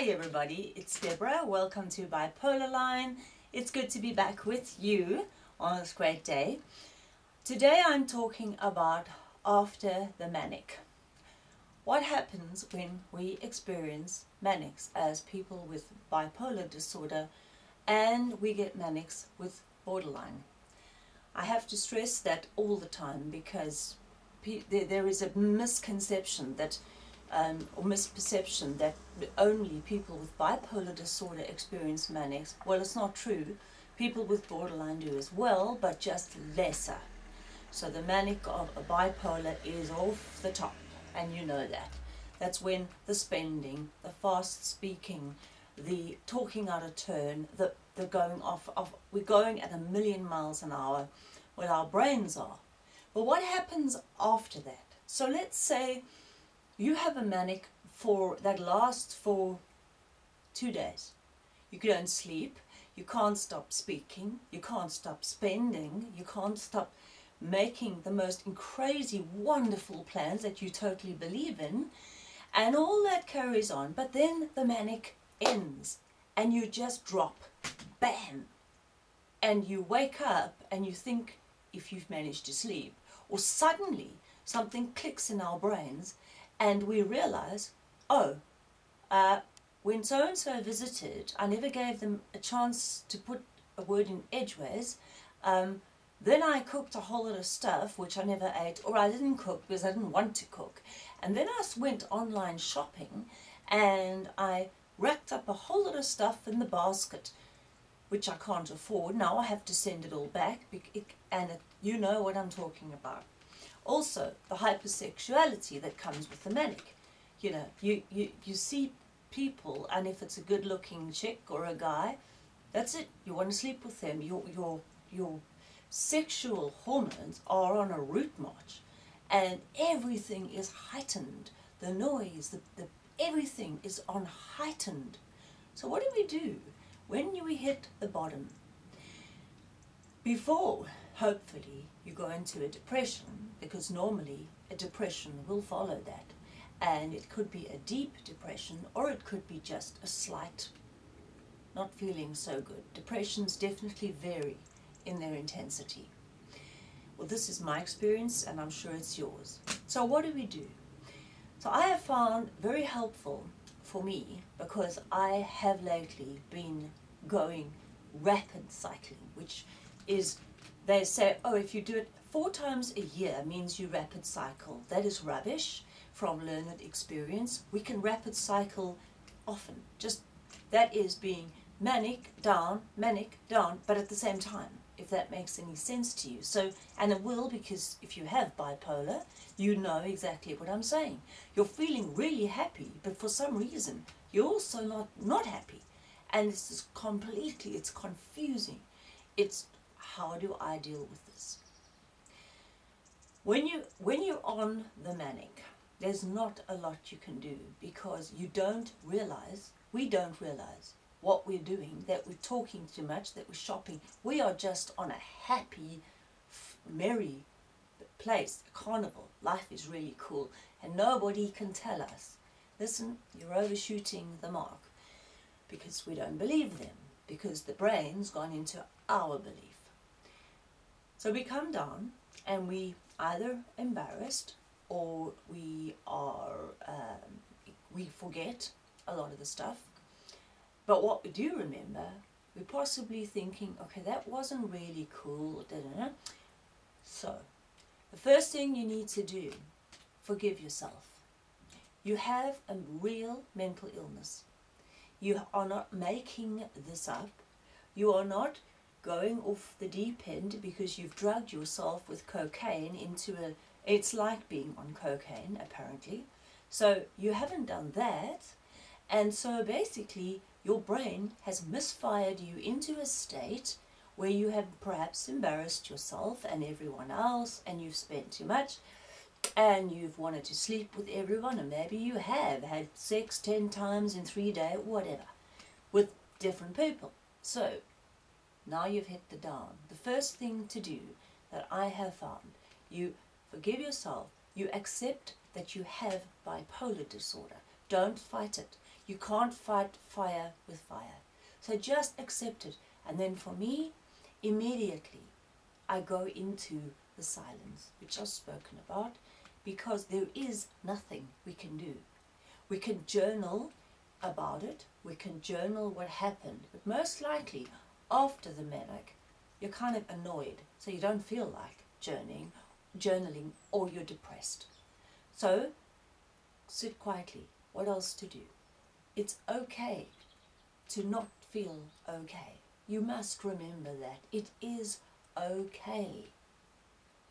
Hi everybody, it's Deborah. Welcome to Bipolar Line. It's good to be back with you on this great day. Today I'm talking about after the manic. What happens when we experience manics as people with bipolar disorder and we get manics with borderline? I have to stress that all the time because there is a misconception that um, or misperception that only people with bipolar disorder experience manics. Well, it's not true. People with borderline do as well, but just lesser. So the manic of a bipolar is off the top, and you know that. That's when the spending, the fast speaking, the talking out of turn, the, the going off, of, we're going at a million miles an hour, where our brains are. But what happens after that? So let's say you have a manic for that lasts for two days. You don't sleep, you can't stop speaking, you can't stop spending, you can't stop making the most crazy, wonderful plans that you totally believe in, and all that carries on, but then the manic ends, and you just drop, bam, and you wake up and you think if you've managed to sleep, or suddenly something clicks in our brains and we realize, oh, uh, when so-and-so visited, I never gave them a chance to put a word in edgeways. Um, then I cooked a whole lot of stuff which I never ate, or I didn't cook because I didn't want to cook. And then I went online shopping and I racked up a whole lot of stuff in the basket which I can't afford. Now I have to send it all back and you know what I'm talking about. Also, the hypersexuality that comes with the manic. You know, you, you, you see people, and if it's a good-looking chick or a guy, that's it. You want to sleep with them. Your, your, your sexual hormones are on a route march, and everything is heightened. The noise, the, the, everything is on heightened. So what do we do when we hit the bottom? Before, hopefully, you go into a depression, because normally a depression will follow that. And it could be a deep depression or it could be just a slight not feeling so good. Depressions definitely vary in their intensity. Well, this is my experience and I'm sure it's yours. So what do we do? So I have found very helpful for me because I have lately been going rapid cycling, which is, they say, oh, if you do it Four times a year means you rapid cycle. That is rubbish from learned experience. We can rapid cycle often. Just that is being manic, down, manic, down, but at the same time, if that makes any sense to you. So, and it will because if you have bipolar, you know exactly what I'm saying. You're feeling really happy, but for some reason, you're also not, not happy. And this is completely, it's confusing. It's how do I deal with this? When, you, when you're on the manic, there's not a lot you can do because you don't realize, we don't realize what we're doing, that we're talking too much, that we're shopping. We are just on a happy, merry place, a carnival. Life is really cool and nobody can tell us, listen, you're overshooting the mark because we don't believe them, because the brain's gone into our belief. So we come down and we either embarrassed or we are um, we forget a lot of the stuff. But what we do remember we're possibly thinking okay that wasn't really cool da -da -da. so the first thing you need to do forgive yourself. You have a real mental illness. You are not making this up. You are not going off the deep end because you've drugged yourself with cocaine into a, it's like being on cocaine apparently. So you haven't done that and so basically your brain has misfired you into a state where you have perhaps embarrassed yourself and everyone else and you've spent too much and you've wanted to sleep with everyone and maybe you have had sex 10 times in three days, whatever, with different people. So now you've hit the dawn. The first thing to do that I have found, you forgive yourself, you accept that you have bipolar disorder. Don't fight it. You can't fight fire with fire. So just accept it. And then for me, immediately I go into the silence, which I've spoken about, because there is nothing we can do. We can journal about it, we can journal what happened, but most likely after the manic, you're kind of annoyed, so you don't feel like journaling, journaling or you're depressed. So sit quietly. What else to do? It's okay to not feel okay. You must remember that. It is okay.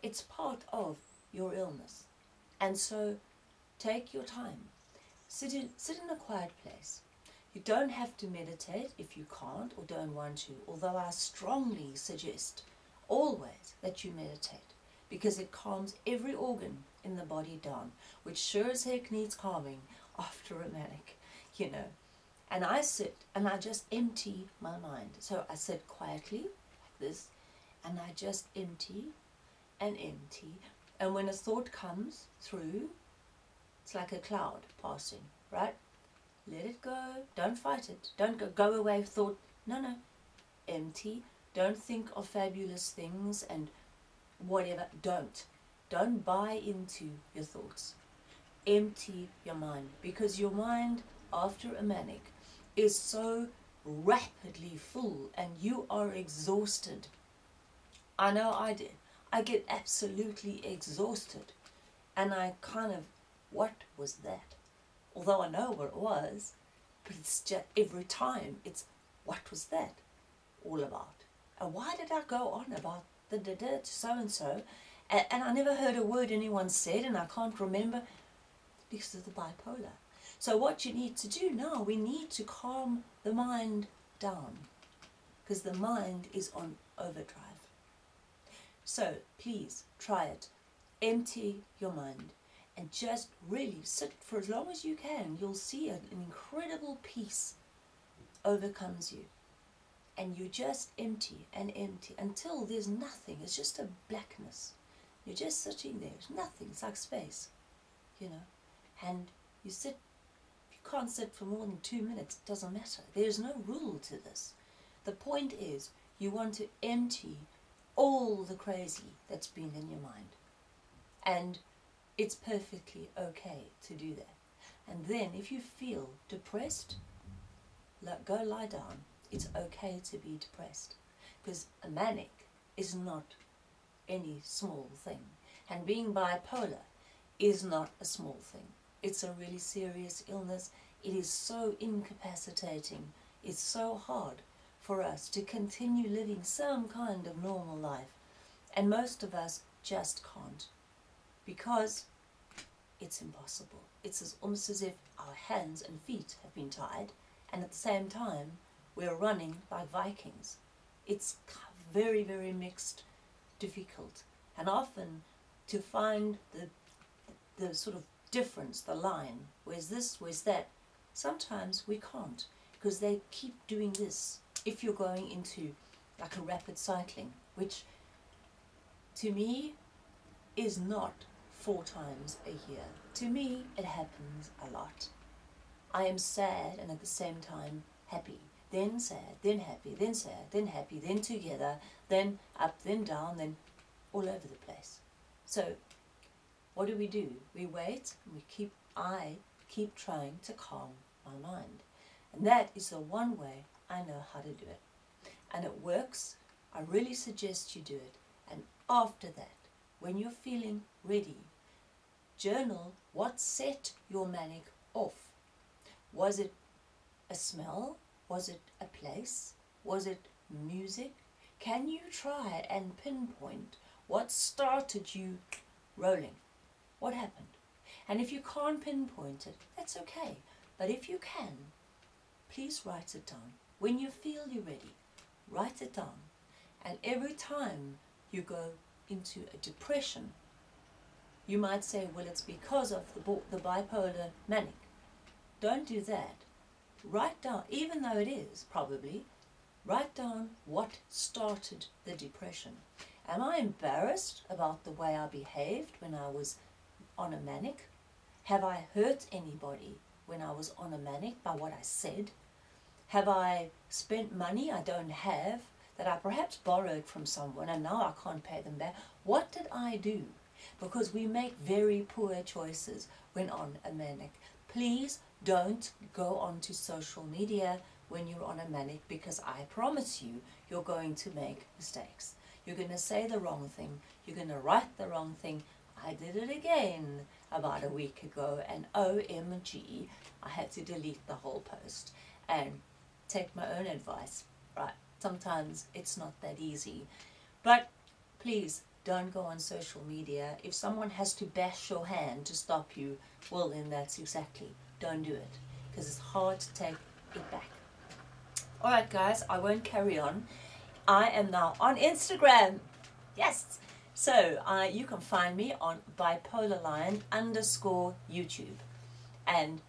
It's part of your illness. And so take your time. Sit in, sit in a quiet place. You don't have to meditate if you can't or don't want to, although I strongly suggest always that you meditate because it calms every organ in the body down, which sure as heck needs calming after a manic, you know. And I sit and I just empty my mind. So I sit quietly like this and I just empty and empty. And when a thought comes through, it's like a cloud passing, right? Let it go. Don't fight it. Don't go, go away thought. No, no. Empty. Don't think of fabulous things and whatever. Don't. Don't buy into your thoughts. Empty your mind because your mind after a manic is so rapidly full and you are exhausted. I know I did. I get absolutely exhausted and I kind of, what was that? Although I know what it was, but it's just every time it's, what was that all about? And why did I go on about the da da so-and-so and, and I never heard a word anyone said and I can't remember because of the bipolar. So what you need to do now, we need to calm the mind down because the mind is on overdrive. So please try it. Empty your mind and just really sit for as long as you can. You'll see an incredible peace overcomes you. And you just empty and empty until there's nothing. It's just a blackness. You're just sitting there. There's nothing. It's like space, you know. And you sit, you can't sit for more than two minutes. It doesn't matter. There's no rule to this. The point is you want to empty all the crazy that's been in your mind. And it's perfectly okay to do that. And then if you feel depressed, go lie down. It's okay to be depressed. Because a manic is not any small thing. And being bipolar is not a small thing. It's a really serious illness. It is so incapacitating. It's so hard for us to continue living some kind of normal life. And most of us just can't. Because it's impossible. It's as almost as if our hands and feet have been tied and at the same time we're running like Vikings. It's very, very mixed difficult and often to find the, the sort of difference, the line, where's this, where's that, sometimes we can't because they keep doing this if you're going into like a rapid cycling, which to me is not four times a year. To me, it happens a lot. I am sad and at the same time happy then sad, then happy, then sad, then happy, then together, then up, then down, then all over the place. So what do we do? We wait and we keep, I keep trying to calm my mind. And that is the one way I know how to do it. And it works. I really suggest you do it. And after that, when you're feeling ready, journal what set your manic off. Was it a smell? Was it a place? Was it music? Can you try and pinpoint what started you rolling? What happened? And if you can't pinpoint it, that's okay. But if you can, please write it down. When you feel you're ready, write it down. And every time you go into a depression, you might say, well, it's because of the, the bipolar manic. Don't do that write down, even though it is probably, write down what started the depression. Am I embarrassed about the way I behaved when I was on a manic? Have I hurt anybody when I was on a manic by what I said? Have I spent money I don't have that I perhaps borrowed from someone and now I can't pay them back? What did I do? Because we make very poor choices when on a manic. Please don't go onto social media when you're on a manic because I promise you, you're going to make mistakes. You're going to say the wrong thing. You're going to write the wrong thing. I did it again about a week ago and OMG, I had to delete the whole post and take my own advice. Right, sometimes it's not that easy. But please don't go on social media. If someone has to bash your hand to stop you, well then that's exactly, don't do it. Because it's hard to take it back. Alright guys, I won't carry on. I am now on Instagram. Yes! So uh, you can find me on bipolarline underscore YouTube. And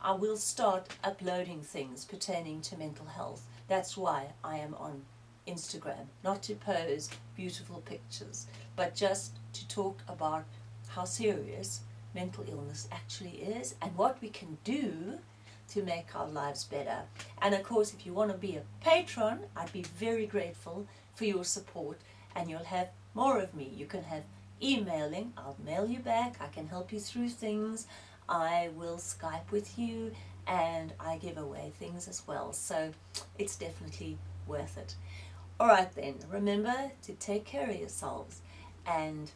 I will start uploading things pertaining to mental health. That's why I am on Instagram. Not to pose beautiful pictures, but just to talk about how serious mental illness actually is and what we can do to make our lives better. And of course, if you want to be a patron, I'd be very grateful for your support and you'll have more of me. You can have emailing, I'll mail you back, I can help you through things, I will Skype with you and I give away things as well. So it's definitely worth it. Alright then, remember to take care of yourselves and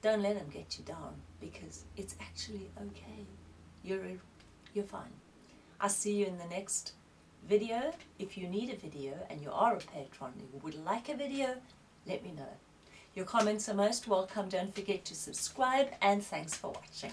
don't let them get you down because it's actually okay. You're, you're fine. I'll see you in the next video. If you need a video and you are a patron and would like a video, let me know. Your comments are most welcome. Don't forget to subscribe and thanks for watching.